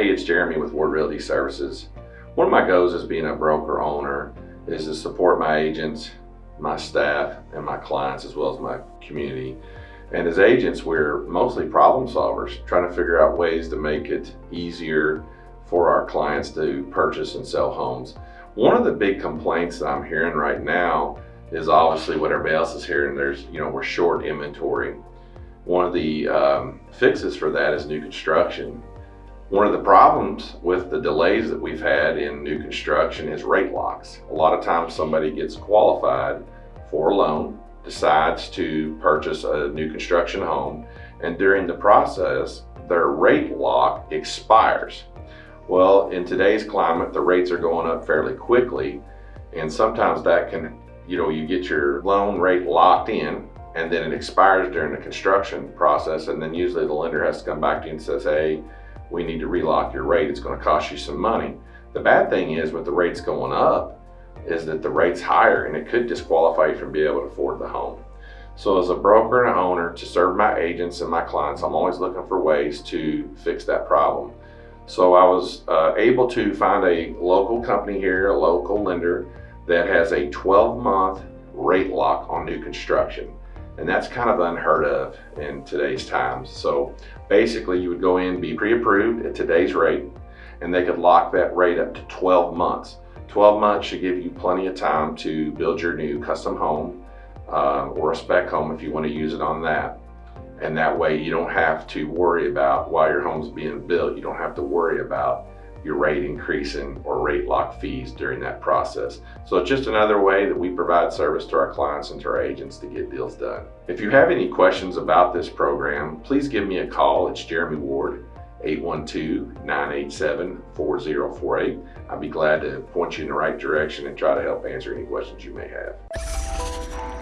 Jeremy with Ward Realty Services. One of my goals as being a broker owner is to support my agents, my staff, and my clients as well as my community. And as agents, we're mostly problem solvers, trying to figure out ways to make it easier for our clients to purchase and sell homes. One of the big complaints that I'm hearing right now is obviously what everybody else is hearing. There's, you know, we're short inventory. One of the um, fixes for that is new construction. One of the problems with the delays that we've had in new construction is rate locks. A lot of times somebody gets qualified for a loan, decides to purchase a new construction home, and during the process, their rate lock expires. Well, in today's climate, the rates are going up fairly quickly, and sometimes that can, you know, you get your loan rate locked in, and then it expires during the construction process, and then usually the lender has to come back to you and says, hey, we need to relock your rate. It's going to cost you some money. The bad thing is with the rates going up is that the rate's higher and it could disqualify you from being able to afford the home. So as a broker and an owner to serve my agents and my clients, I'm always looking for ways to fix that problem. So I was uh, able to find a local company here, a local lender that has a 12 month rate lock on new construction. And that's kind of unheard of in today's times. So basically you would go in, be pre-approved at today's rate, and they could lock that rate up to 12 months. 12 months should give you plenty of time to build your new custom home uh, or a spec home if you want to use it on that. And that way you don't have to worry about while your home's being built, you don't have to worry about your rate increasing or rate lock fees during that process. So it's just another way that we provide service to our clients and to our agents to get deals done. If you have any questions about this program, please give me a call. It's Jeremy Ward, 812-987-4048. I'd be glad to point you in the right direction and try to help answer any questions you may have.